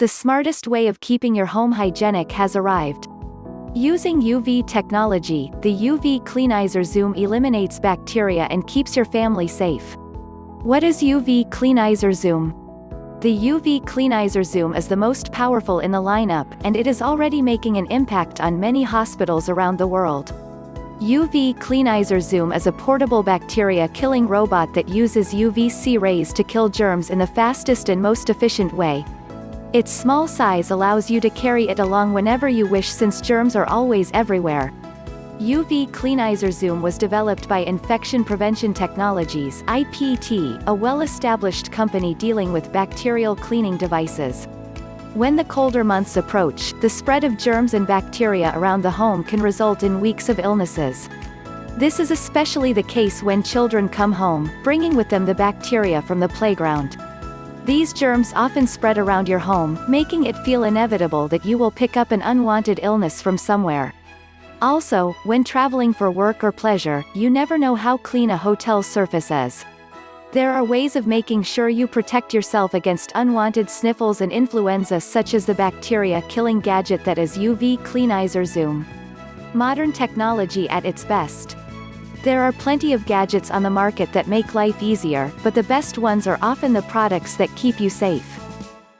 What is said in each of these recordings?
The smartest way of keeping your home hygienic has arrived. Using UV technology, the UV Cleanizer Zoom eliminates bacteria and keeps your family safe. What is UV Cleanizer Zoom? The UV Cleanizer Zoom is the most powerful in the lineup and it is already making an impact on many hospitals around the world. UV Cleanizer Zoom is a portable bacteria-killing robot that uses UVC rays to kill germs in the fastest and most efficient way. Its small size allows you to carry it along whenever you wish since germs are always everywhere. UV Cleanizer Zoom was developed by Infection Prevention Technologies IPT, a well-established company dealing with bacterial cleaning devices. When the colder months approach, the spread of germs and bacteria around the home can result in weeks of illnesses. This is especially the case when children come home, bringing with them the bacteria from the playground. These germs often spread around your home, making it feel inevitable that you will pick up an unwanted illness from somewhere. Also, when traveling for work or pleasure, you never know how clean a hotel surface is. There are ways of making sure you protect yourself against unwanted sniffles and influenza such as the bacteria-killing gadget that is UV Cleanizer Zoom. Modern technology at its best. There are plenty of gadgets on the market that make life easier, but the best ones are often the products that keep you safe.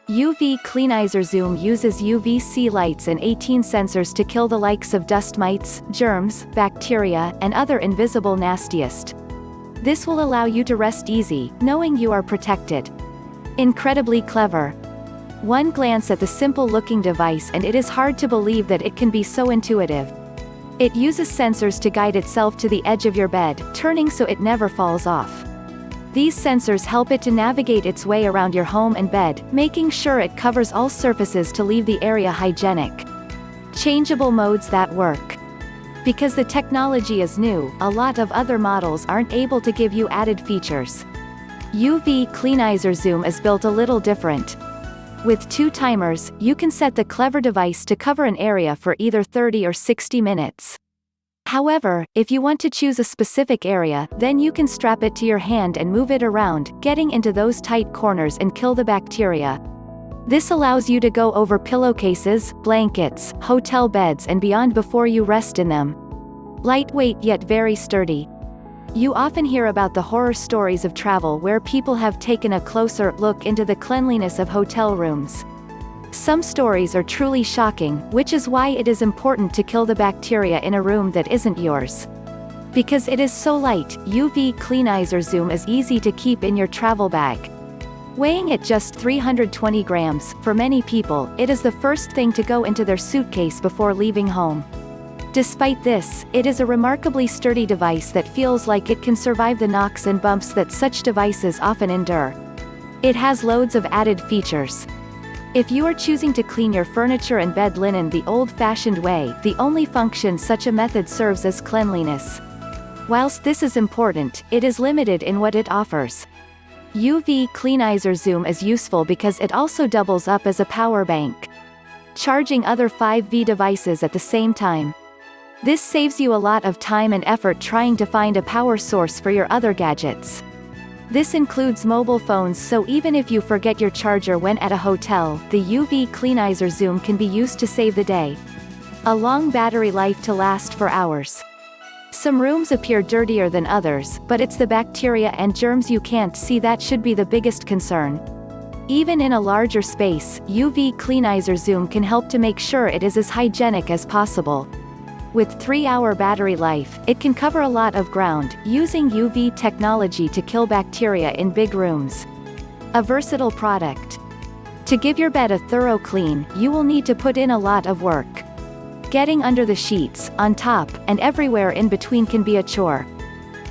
UV Cleanizer Zoom uses UVC lights and 18 sensors to kill the likes of dust mites, germs, bacteria, and other invisible nastiest. This will allow you to rest easy, knowing you are protected. Incredibly clever. One glance at the simple-looking device and it is hard to believe that it can be so intuitive. It uses sensors to guide itself to the edge of your bed, turning so it never falls off. These sensors help it to navigate its way around your home and bed, making sure it covers all surfaces to leave the area hygienic. Changeable modes that work. Because the technology is new, a lot of other models aren't able to give you added features. UV Cleanizer Zoom is built a little different. With two timers, you can set the clever device to cover an area for either 30 or 60 minutes. However, if you want to choose a specific area, then you can strap it to your hand and move it around, getting into those tight corners and kill the bacteria. This allows you to go over pillowcases, blankets, hotel beds and beyond before you rest in them. Lightweight yet very sturdy. You often hear about the horror stories of travel where people have taken a closer look into the cleanliness of hotel rooms. Some stories are truly shocking, which is why it is important to kill the bacteria in a room that isn't yours. Because it is so light, UV Cleanizer Zoom is easy to keep in your travel bag. Weighing at just 320 grams, for many people, it is the first thing to go into their suitcase before leaving home. Despite this, it is a remarkably sturdy device that feels like it can survive the knocks and bumps that such devices often endure. It has loads of added features. If you are choosing to clean your furniture and bed linen the old-fashioned way, the only function such a method serves is cleanliness. Whilst this is important, it is limited in what it offers. UV Cleanizer Zoom is useful because it also doubles up as a power bank. Charging other 5V devices at the same time. This saves you a lot of time and effort trying to find a power source for your other gadgets. This includes mobile phones so even if you forget your charger when at a hotel, the UV Cleanizer Zoom can be used to save the day. A long battery life to last for hours. Some rooms appear dirtier than others, but it's the bacteria and germs you can't see that should be the biggest concern. Even in a larger space, UV Cleanizer Zoom can help to make sure it is as hygienic as possible. With 3-hour battery life, it can cover a lot of ground, using UV technology to kill bacteria in big rooms. A versatile product. To give your bed a thorough clean, you will need to put in a lot of work. Getting under the sheets, on top, and everywhere in between can be a chore.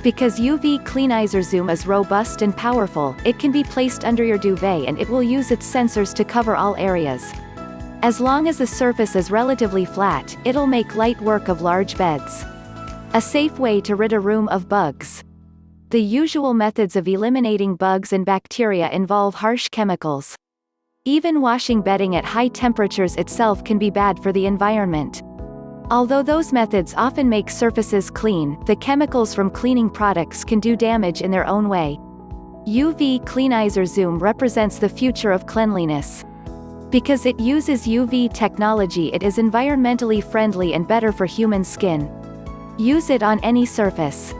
Because UV Cleanizer Zoom is robust and powerful, it can be placed under your duvet and it will use its sensors to cover all areas. As long as the surface is relatively flat, it'll make light work of large beds. A safe way to rid a room of bugs. The usual methods of eliminating bugs and bacteria involve harsh chemicals. Even washing bedding at high temperatures itself can be bad for the environment. Although those methods often make surfaces clean, the chemicals from cleaning products can do damage in their own way. UV Cleanizer Zoom represents the future of cleanliness. Because it uses UV technology it is environmentally friendly and better for human skin. Use it on any surface.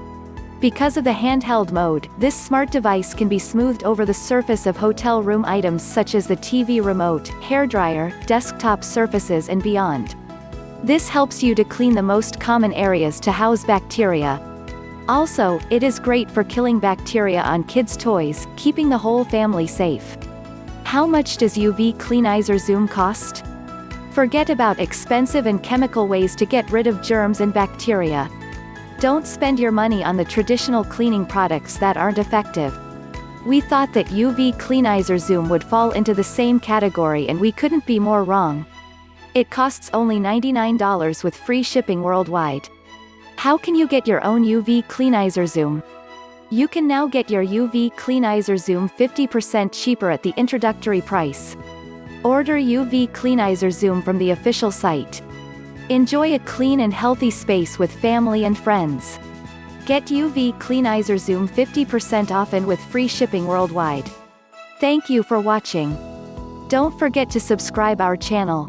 Because of the handheld mode, this smart device can be smoothed over the surface of hotel room items such as the TV remote, hairdryer, desktop surfaces and beyond. This helps you to clean the most common areas to house bacteria. Also, it is great for killing bacteria on kids' toys, keeping the whole family safe. How much does UV Cleanizer Zoom cost? Forget about expensive and chemical ways to get rid of germs and bacteria. Don't spend your money on the traditional cleaning products that aren't effective. We thought that UV Cleanizer Zoom would fall into the same category and we couldn't be more wrong. It costs only $99 with free shipping worldwide. How can you get your own UV Cleanizer Zoom? You can now get your UV Cleanizer Zoom 50% cheaper at the introductory price. Order UV Cleanizer Zoom from the official site. Enjoy a clean and healthy space with family and friends. Get UV Cleanizer Zoom 50% off and with free shipping worldwide. Thank you for watching. Don't forget to subscribe our channel.